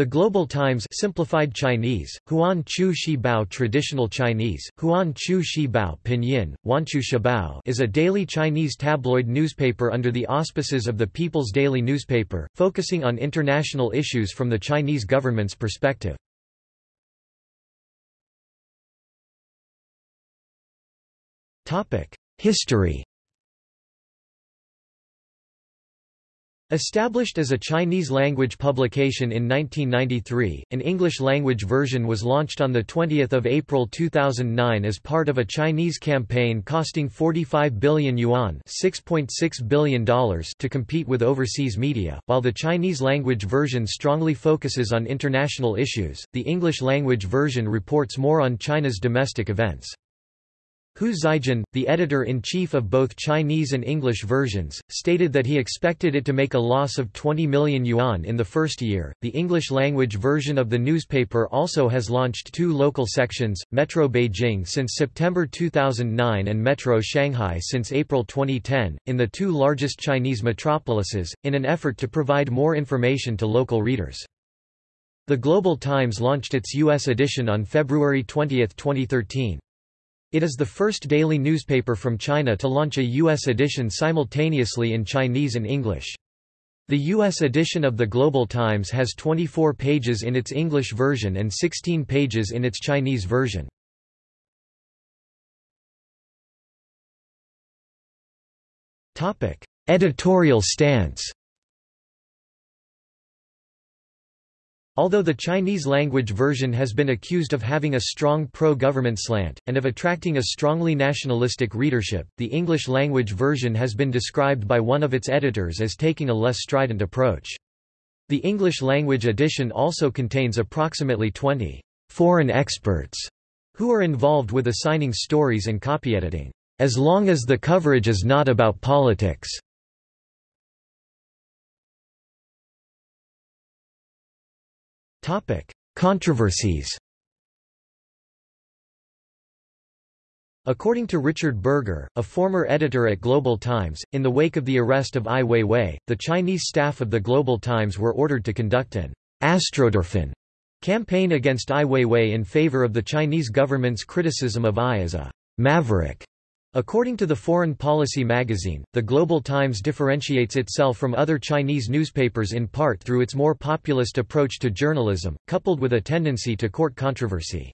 The Global Times simplified Chinese, Huan Chu Shi Bao Traditional Chinese, Huan Chu Shi Bao Pinyin, Wanchu Shibao is a daily Chinese tabloid newspaper under the auspices of the People's Daily Newspaper, focusing on international issues from the Chinese government's perspective. History Established as a Chinese-language publication in 1993, an English-language version was launched on 20 April 2009 as part of a Chinese campaign costing 45 billion yuan $6.6 .6 billion to compete with overseas media. While the Chinese-language version strongly focuses on international issues, the English-language version reports more on China's domestic events. Hu Xijin, the editor-in-chief of both Chinese and English versions, stated that he expected it to make a loss of 20 million yuan in the first year. The English-language version of the newspaper also has launched two local sections, Metro Beijing since September 2009 and Metro Shanghai since April 2010, in the two largest Chinese metropolises, in an effort to provide more information to local readers. The Global Times launched its U.S. edition on February 20, 2013. It is the first daily newspaper from China to launch a U.S. edition simultaneously in Chinese and English. The U.S. edition of the Global Times has 24 pages in its English version and 16 pages in its Chinese version. Editorial stance Although the Chinese-language version has been accused of having a strong pro-government slant, and of attracting a strongly nationalistic readership, the English-language version has been described by one of its editors as taking a less strident approach. The English-language edition also contains approximately 20 foreign experts who are involved with assigning stories and copy editing, as long as the coverage is not about politics. Controversies According to Richard Burger, a former editor at Global Times, in the wake of the arrest of Ai Weiwei, the Chinese staff of the Global Times were ordered to conduct an astroturfing campaign against Ai Weiwei in favor of the Chinese government's criticism of Ai as a maverick According to the Foreign Policy magazine, the Global Times differentiates itself from other Chinese newspapers in part through its more populist approach to journalism, coupled with a tendency to court controversy.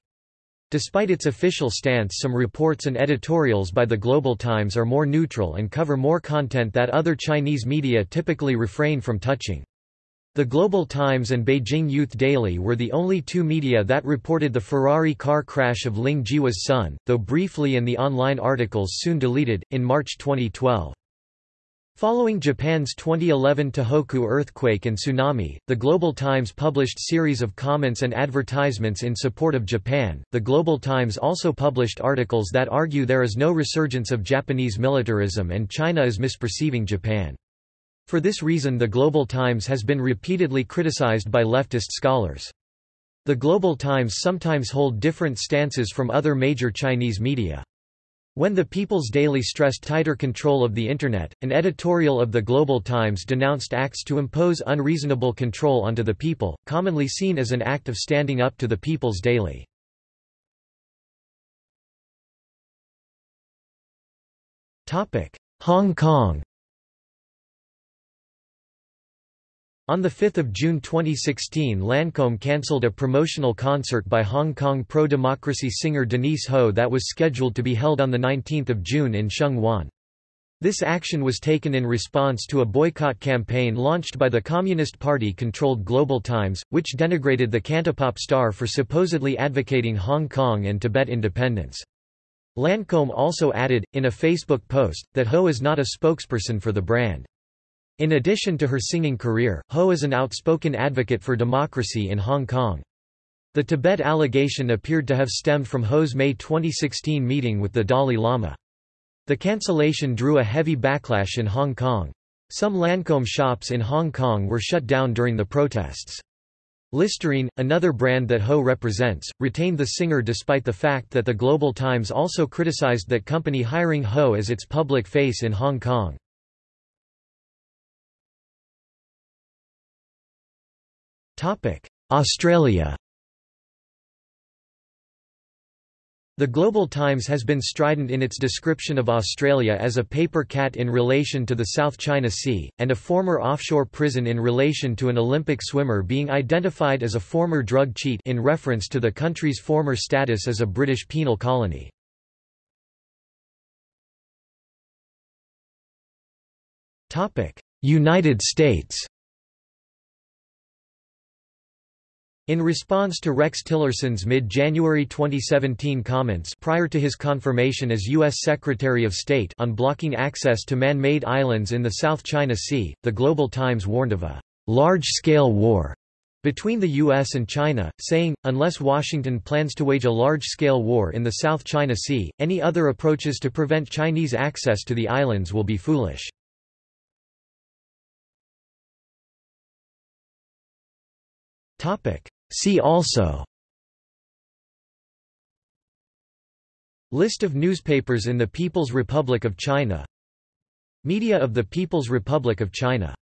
Despite its official stance some reports and editorials by the Global Times are more neutral and cover more content that other Chinese media typically refrain from touching. The Global Times and Beijing Youth Daily were the only two media that reported the Ferrari car crash of Ling Jihua's son, though briefly and the online articles soon deleted, in March 2012. Following Japan's 2011 Tohoku earthquake and tsunami, the Global Times published series of comments and advertisements in support of Japan. The Global Times also published articles that argue there is no resurgence of Japanese militarism and China is misperceiving Japan. For this reason the Global Times has been repeatedly criticized by leftist scholars. The Global Times sometimes hold different stances from other major Chinese media. When the People's Daily stressed tighter control of the Internet, an editorial of the Global Times denounced acts to impose unreasonable control onto the people, commonly seen as an act of standing up to the People's Daily. Hong Kong On 5 June 2016 Lancome cancelled a promotional concert by Hong Kong pro-democracy singer Denise Ho that was scheduled to be held on 19 June in Sheung Wan. This action was taken in response to a boycott campaign launched by the Communist Party-controlled Global Times, which denigrated the cantopop star for supposedly advocating Hong Kong and Tibet independence. Lancome also added, in a Facebook post, that Ho is not a spokesperson for the brand. In addition to her singing career, Ho is an outspoken advocate for democracy in Hong Kong. The Tibet allegation appeared to have stemmed from Ho's May 2016 meeting with the Dalai Lama. The cancellation drew a heavy backlash in Hong Kong. Some Lancome shops in Hong Kong were shut down during the protests. Listerine, another brand that Ho represents, retained the singer despite the fact that the Global Times also criticized that company hiring Ho as its public face in Hong Kong. Australia. The Global Times has been strident in its description of Australia as a paper cat in relation to the South China Sea, and a former offshore prison in relation to an Olympic swimmer being identified as a former drug cheat in reference to the country's former status as a British penal colony. United States In response to Rex Tillerson's mid-January 2017 comments prior to his confirmation as U.S. Secretary of State on blocking access to man-made islands in the South China Sea, the Global Times warned of a large-scale war between the U.S. and China, saying, unless Washington plans to wage a large-scale war in the South China Sea, any other approaches to prevent Chinese access to the islands will be foolish. Topic. See also. List of newspapers in the People's Republic of China. Media of the People's Republic of China